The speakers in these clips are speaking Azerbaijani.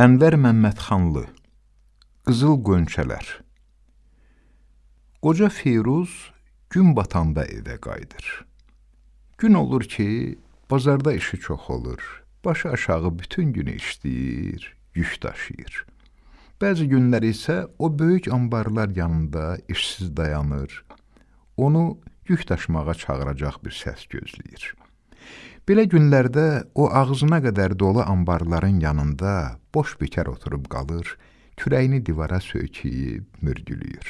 Ənvər Məmmədxanlı Qızıl Qönçələr Qoca Firuz gün batanda evə qayıdır. Gün olur ki, bazarda işi çox olur. Başı aşağı bütün günü işləyir, yük daşıyır. Bəzi günlər isə o böyük anbarlar yanında işsiz dayanır. Onu yük daşımağa çağıracaq bir səs gözləyir. Belə günlərdə o ağzına qədər dolu anbarların yanında boş bekar oturub qalır, kürəyini divara söykəyib mürgülüyür.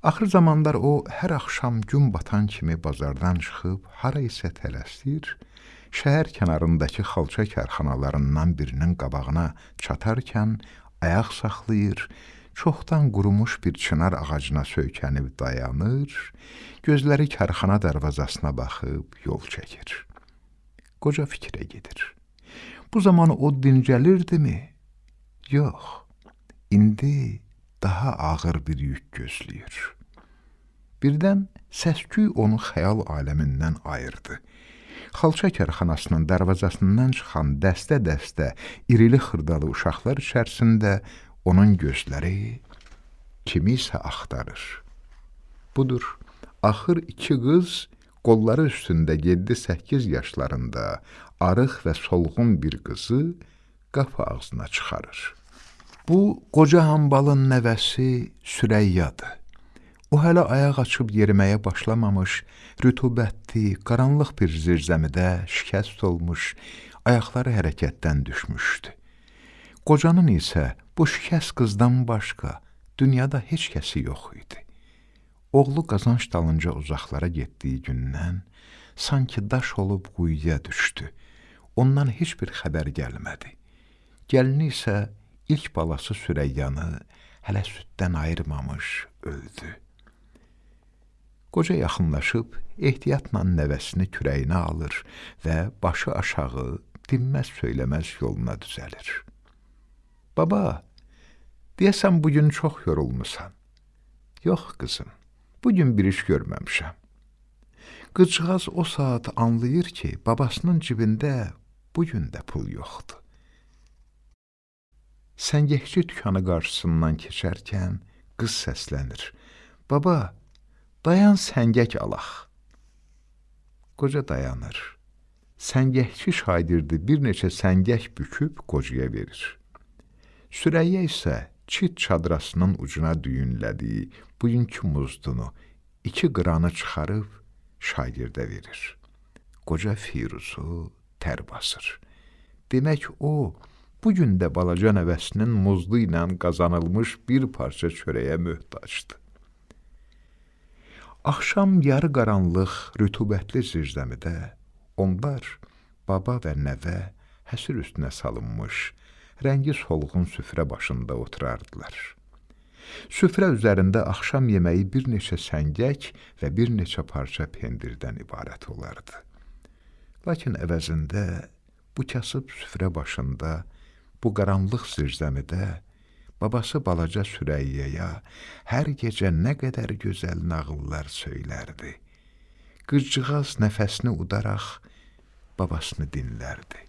Axır zamanlar o hər axşam gün batan kimi bazardan çıxıb hara isə tələsir, şəhər kənarındakı xalça karxanalarından birinin qabağına çatarkən ayaq saxlayır, çoxdan qurumuş bir çınar ağacına söykənib dayanır, gözləri karxana darvazasına baxıb yol çəkir qoca fikrə gedir. Bu zaman o dincəlirdimi? Yox, indi daha ağır bir yük gözləyir. Birdən səsküy onu xəyal aləmindən ayırdı. Xalça kərxanasının darvazasından çıxan dəstə-dəstə irili xırdalı uşaqlar içərisində onun gözləri kimisə axtarır. Budur, axır iki qız qolları üstündə 7-8 yaşlarında arıq və solğun bir qızı qapı ağzına çıxarır. Bu, qoca hambalın nəvəsi Sürəyyadır. O hələ ayaq açıb yeriməyə başlamamış, rütubətli, qaranlıq bir zirzəmidə şikəst olmuş, ayaqları hərəkətdən düşmüşdü. Qocanın isə bu şikəst qızdan başqa dünyada heç kəsi yox idi. Oğlu qazanc dalınca uzaqlara getdiyi gündən sanki daş olub quyuya düşdü. Ondan heç bir xəbər gəlmədi. Gəlini isə ilk balası Sürəyyanı hələ süddən ayırmamış öldü. Qoca yaxınlaşıb ehtiyatla nəvəsini kürəyinə alır və başı aşağı dinməz söyləməz yoluna düzəlir. Baba, deyəsən bugün çox yorulmusan. Yox, qızım, Bugün bir iş görməmişəm. Qızcığaz o saat anlayır ki, babasının cibində bugün də pul yoxdur. Səngəkçi dükanı qarşısından keçərkən qız səslənir. Baba, dayan səngək alaq. Qoca dayanır. Səngəkçi şagird'i bir neçə səngək büküb qocaya verir. Sürəyyə isə çit çadrasının ucuna düyünlədiyi bugünkü muzdunu iki qıranı çıxarıb şagirdə verir. Qoca Firuzu tər basır. Demək o, bugün də balaca nəvəsinin muzlu ilə qazanılmış bir parça çörəyə möhtacdı. Axşam yarı qaranlıq, rütubətli zirzəmidə onlar baba və nəvə həsir üstünə salınmış, rəngi solğun süfrə başında oturardılar. Süfrə üzərində axşam yeməyi bir neçə səngək və bir neçə parça pendirdən ibarət olardı. Lakin əvəzində bu kasıb süfrə başında, bu qaranlıq zirzəmidə babası balaca Sürəyyəyə hər gecə nə qədər gözəl nağıllar söylərdi. Qızcığaz nəfəsini udaraq babasını dinlərdi.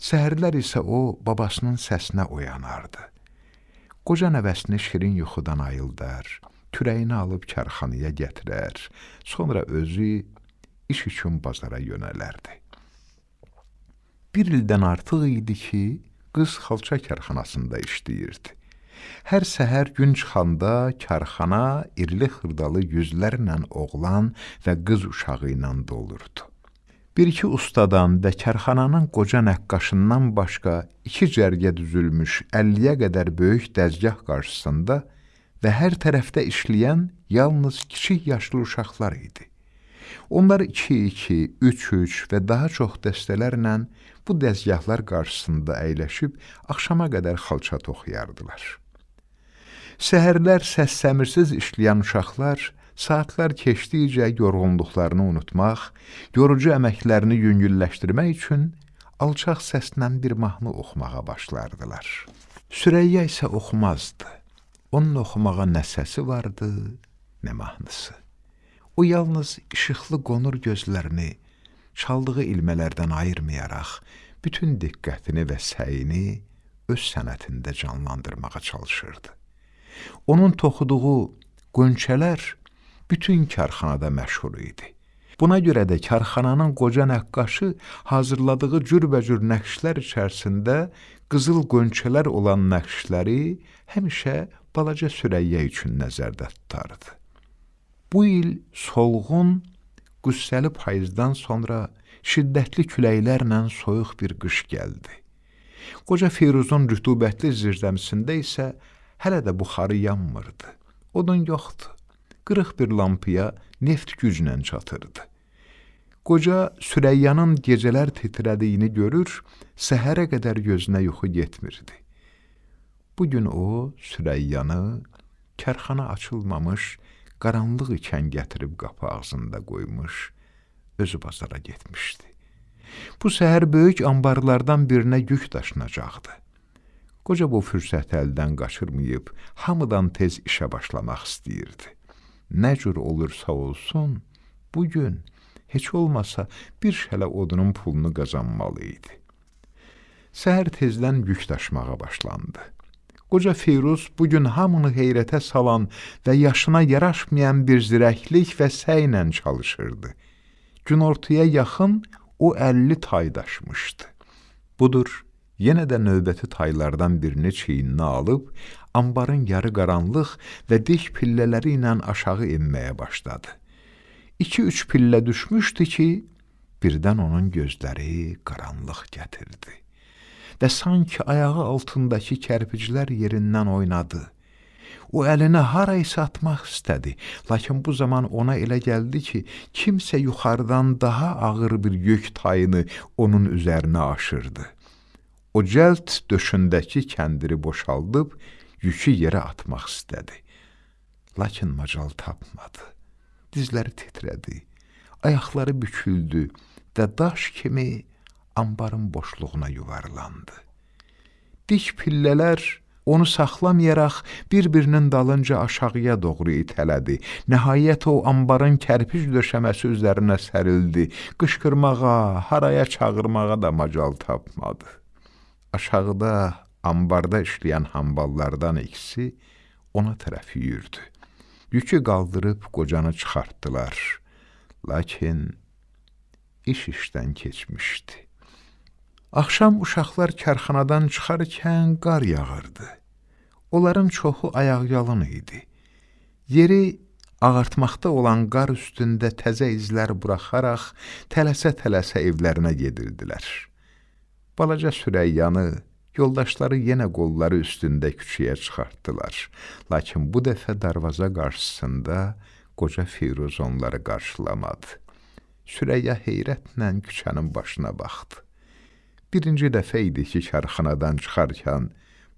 Səhərlər isə o babasının səsinə oyanardı. Qoca nəvəsini şirin yuxudan ayıldar, kürəyini alıb karxanaya gətirər, sonra özü iş üçün bazara yönələrdi. Bir ildən artıq idi ki, qız xalça karxanasında işləyirdi. Hər səhər gün çıxanda karxana irli xırdalı yüzlərlə oğlan və qız uşağı ilə dolurdu. Bir-iki ustadan və kərxananın qoca nəqqaşından başqa iki cərgə düzülmüş 50-yə qədər böyük dəzgah qarşısında və hər tərəfdə işləyən yalnız kiçik yaşlı uşaqlar idi. Onlar iki-iki, üç-üç və daha çox dəstələrlə bu dəzgahlar qarşısında əyləşib axşama qədər xalça toxuyardılar. Səhərlər səs-səmirsiz işləyən uşaqlar Saatlar keçdikcə yorğunluqlarını unutmaq, yorucu əməklərini yüngülləşdirmək üçün alçaq səslə bir mahnı oxumağa başlardılar. Sürəyyə isə oxumazdı. Onun oxumağa nə səsi vardı, nə mahnısı. O yalnız işıqlı qonur gözlərini çaldığı ilmələrdən ayırmayaraq bütün diqqətini və səyini öz sənətində canlandırmağa çalışırdı. Onun toxuduğu qönçələr bütün karxanada məşhur idi. Buna görə də karxananın qoca nəqqaşı hazırladığı cürbəcür nəqşlər içərisində qızıl qönçələr olan nəqşləri həmişə balaca Sürəyyə üçün nəzərdə tutardı. Bu il solğun, qüssəli payızdan sonra şiddətli küləklərlə soyuq bir qış gəldi. Qoca Firuzun rütubətli zirzəmisində isə hələ də buxarı yanmırdı. Odun yoxdur. Qırıq bir lampaya neft güclə çatırdı. Qoca Sürəyyanın gecələr titrədiyini görür, səhərə qədər gözünə yuxu getmirdi. Bu gün o Sürəyyanı kərxana açılmamış, qaranlıq ikən gətirib qapı ağzında qoymuş, özü bazara getmişdi. Bu səhər böyük anbarlardan birinə yük daşınacaqdı. Qoca bu fürsəti əldən qaçırmayıb, hamıdan tez işə başlamaq istəyirdi. Nə cür olursa olsun, bu gün heç olmasa bir şələ odunun pulunu qazanmalı idi. Səhər tezdən yük daşımağa başlandı. Qoca Firuz bu gün hamını heyrətə salan və yaşına yaraşmayan bir zirəklik və səylə çalışırdı. Günortaya yaxın o 50 tay daşmışdı. Budur, yenə də növbəti taylardan birini çiyninə alıb, ambarın yarı qaranlıq və dik pillələri ilə aşağı enməyə başladı. İki-üç pillə düşmüşdü ki, birdən onun gözləri qaranlıq gətirdi və sanki ayağı altındakı kərpiclər yerindən oynadı. O əlini haraysa atmaq istədi, lakin bu zaman ona elə gəldi ki, kimsə yuxarıdan daha ağır bir yük tayını onun üzərinə aşırdı. O cəld döşündəki kəndiri boşaldıb yükü yerə atmaq istədi. Lakin macal tapmadı. Dizləri titrədi, ayaqları büküldü və daş kimi ambarın boşluğuna yuvarlandı. Dik pillələr onu saxlamayaraq bir-birinin dalınca aşağıya doğru itələdi. Nəhayət o ambarın kərpic döşəməsi üzərinə sərildi. Qışqırmağa, haraya çağırmağa da macal tapmadı. Aşağıda ambarda işləyən hamballardan ikisi ona tərəf yüyürdü. Yükü qaldırıb qocanı çıxartdılar. Lakin iş işdən keçmişdi. Axşam uşaqlar kərxanadan çıxarkən qar yağırdı. Onların çoxu ayaqyalın idi. Yeri ağartmaqda olan qar üstündə təzə izlər buraxaraq tələsə-tələsə evlərinə gedirdilər. Balaca Sürəyyanı yoldaşları yenə qolları üstündə küçəyə çıxartdılar. Lakin bu dəfə darvaza qarşısında qoca Firuz onları qarşılamadı. Sürəyya heyrətlə küçənin başına baxdı. Birinci dəfə idi ki, karxanadan çıxarkən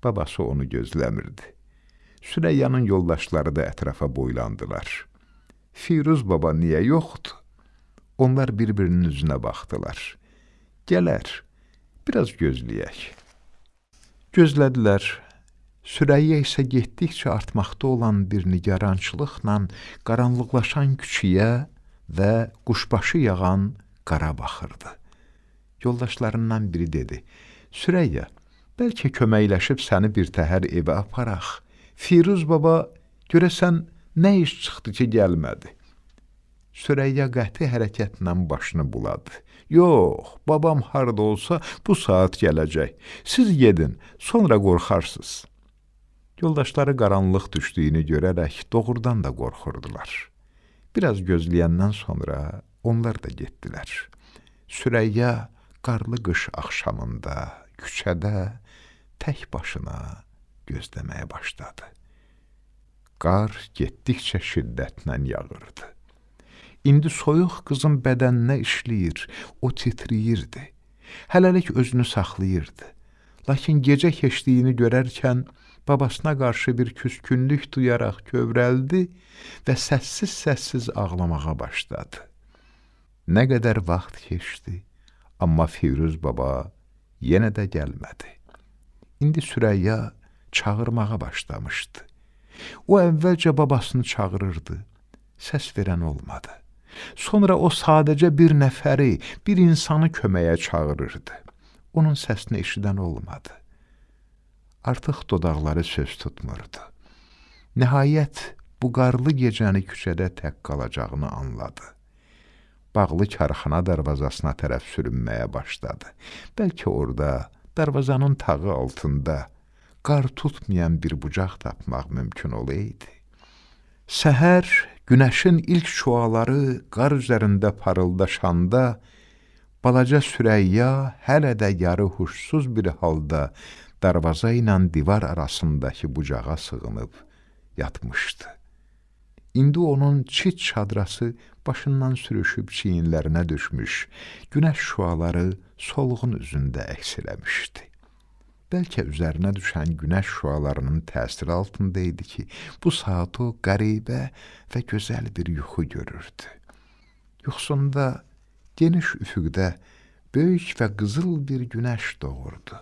Babası onu gözləmirdi. Süreyyanın yoldaşları da ətrafa boylandılar. Firuz baba niyə yoxdur? Onlar bir-birinin üzünə baxdılar. Gələr, biraz gözləyək. Gözlədilər. Sürəyyə isə getdikcə artmaqda olan bir nigarançılıqla qaranlıqlaşan küçüyə və quşbaşı yağan qara baxırdı. Yoldaşlarından biri dedi, Sürəyyə, Bəlkə köməkləşib səni bir təhər evə aparaq. Firuz baba, görəsən nə iş çıxdı ki, gəlmədi? Sürəyya qəti hərəkətlə başını buladı. Yox, babam harda olsa bu saat gələcək. Siz gedin, sonra qorxarsınız. Yoldaşları qaranlıq düşdüyünü görərək doğrudan da qorxurdular. Biraz gözləyəndən sonra onlar da getdilər. Sürəyya qarlı qış axşamında küçədə tək başına gözləməyə başladı. Qar getdikcə şiddətlə yağırdı. İndi soyuq qızın bədəninə işləyir, o titriyirdi. Hələlik özünü saxlayırdı. Lakin gecə keçdiyini görərkən babasına qarşı bir küskünlük duyaraq kövrəldi və səssiz-səssiz ağlamağa başladı. Nə qədər vaxt keçdi, amma Firuz baba yenə də gəlmədi. İndi Sürəyya çağırmağa başlamışdı. O əvvəlcə babasını çağırırdı. Səs verən olmadı. Sonra o sadəcə bir nəfəri, bir insanı köməyə çağırırdı. Onun səsini eşidən olmadı. Artıq dodaqları söz tutmurdu. Nəhayət bu qarlı gecəni küçədə tək qalacağını anladı. Bağlı karxana darvazasına tərəf sürünməyə başladı. Bəlkə orada, darvazanın tağı altında qar tutmayan bir bucaq tapmaq mümkün olaydı. Səhər günəşin ilk şüaları qar üzərində parıldaşanda balaca Sürəyya hələ də yarı huşsuz bir halda darvaza ilə divar arasındakı bucağa sığınıb yatmışdı. İndi onun çit çadrası başından sürüşüb çiyinlərinə düşmüş, günəş şüaları solğun üzündə əks eləmişdi. Bəlkə üzərinə düşən günəş şüalarının təsiri altında idi ki, bu saat o qəribə və gözəl bir yuxu görürdü. Yuxusunda geniş üfüqdə böyük və qızıl bir günəş doğurdu.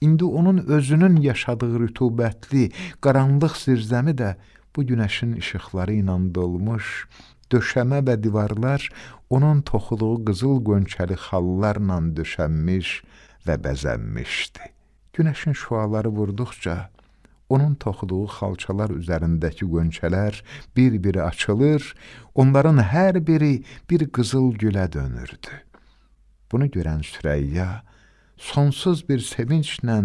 İndi onun özünün yaşadığı rütubətli, qaranlıq zirzəmi də bu günəşin işıqları ilə dolmuş, döşəmə və divarlar onun toxuduğu qızıl qönçəli xallarla döşənmiş və bəzənmişdi. Günəşin şüaları vurduqca onun toxuduğu xalçalar üzərindəki qönçələr bir-biri açılır, onların hər biri bir qızıl gülə dönürdü. Bunu görən Sürəyya sonsuz bir sevinclə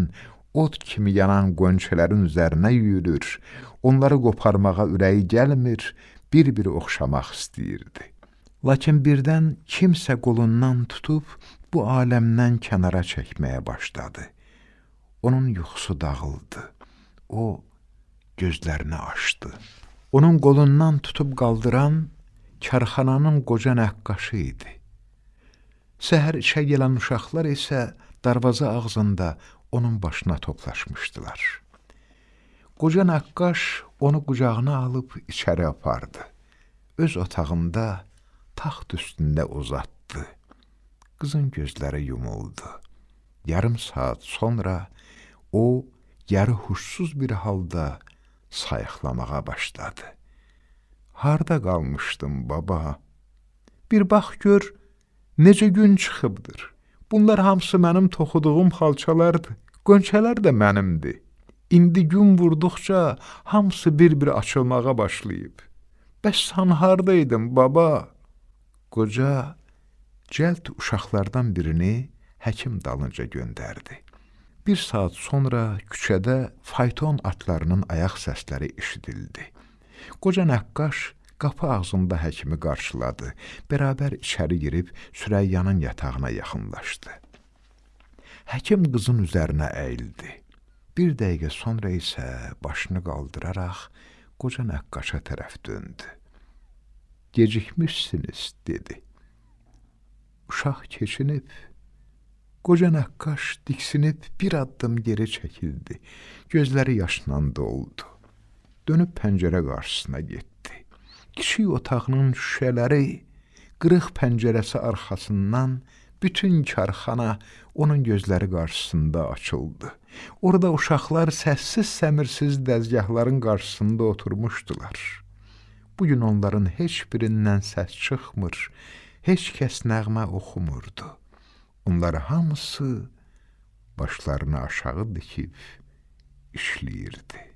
od kimi yanan qönçələrin üzərinə yürür, onları qoparmağa ürəyi gəlmir, bir-biri oxşamaq istəyirdi. Lakin birdən kimsə qolundan tutub bu aləmdən kənara çəkməyə başladı. Onun yuxusu dağıldı. O gözlərini açdı. Onun qolundan tutub qaldıran karxananın qoca nəqqaşı idi. Səhər işə gələn uşaqlar isə darvaza ağzında onun başına toplaşmışdılar. Qoca nəqqaş onu qucağına alıb içəri apardı. Öz otağında taxt üstündə uzatdı. Qızın gözləri yumuldu. Yarım saat sonra o yarı huşsuz bir halda sayıqlamağa başladı. Harda qalmışdım baba? Bir bax gör, necə gün çıxıbdır. Bunlar hamısı mənim toxuduğum xalçalardır. Qönçələr də mənimdir. İndi gün vurduqca hamısı bir-bir açılmağa başlayıb. Bəs sən hardaydın, baba? Qoca cəld uşaqlardan birini həkim dalınca göndərdi. Bir saat sonra küçədə fayton atlarının ayaq səsləri eşidildi. Qoca nəqqaş qapı ağzında həkimi qarşıladı. Bərabər içəri girib Sürəyyanın yatağına yaxınlaşdı. Həkim qızın üzərinə əyildi. Bir dəqiqə sonra isə başını qaldıraraq qoca nəqqaşa tərəf döndü. Gecikmişsiniz, dedi. Uşaq keçinib, qoca nəqqaş diksinib bir addım geri çəkildi. Gözləri yaşla doldu. Dönüb pəncərə qarşısına getdi. Kiçik otağının şüşələri qırıq pəncərəsi arxasından bütün karxana onun gözləri qarşısında açıldı. Orada uşaqlar səssiz səmirsiz dəzgahların qarşısında oturmuşdular. Bu gün onların heç birindən səs çıxmır, heç kəs nəğmə oxumurdu. Onlar hamısı başlarını aşağı dikib işləyirdi.